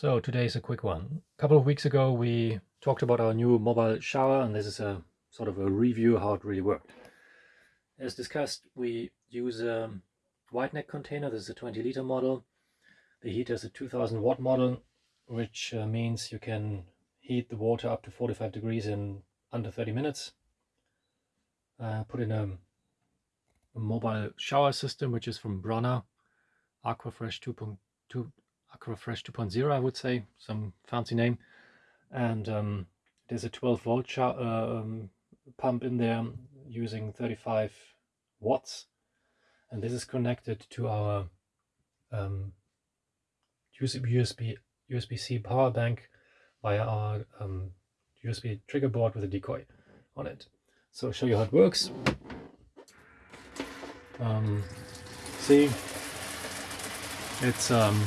So today's a quick one. A couple of weeks ago we talked about our new mobile shower and this is a sort of a review how it really worked. As discussed we use a wide neck container, this is a 20 liter model. The heater is a 2000 watt model which uh, means you can heat the water up to 45 degrees in under 30 minutes. Uh, put in a, a, mobile shower system which is from Brunner Aquafresh 2.2 Aquafresh 2.0, I would say, some fancy name. And um, there's a 12 volt uh, um, pump in there using 35 watts. And this is connected to our um, USB USB-C power bank via our um, USB trigger board with a decoy on it. So I'll show you how it works. Um, see, it's um,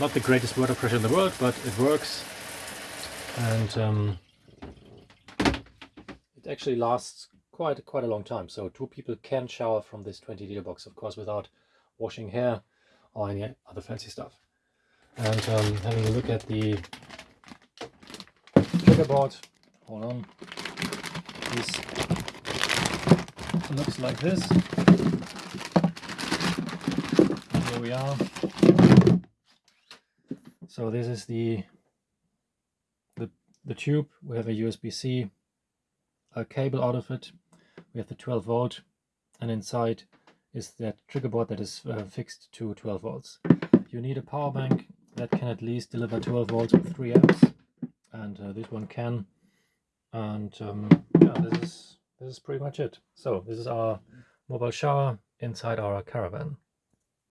not the greatest water pressure in the world, but it works. And um, it actually lasts quite quite a long time. So two people can shower from this 20 liter box, of course, without washing hair or any other fancy stuff. And um, having a look at the trigger board, hold on, this looks like this. Here we are. So this is the the, the tube. We have a USB-C a cable out of it. We have the 12 volt and inside is that trigger board that is uh, fixed to 12 volts. You need a power bank that can at least deliver 12 volts with 3 amps and uh, this one can and um, yeah this is this is pretty much it. So this is our mobile shower inside our caravan.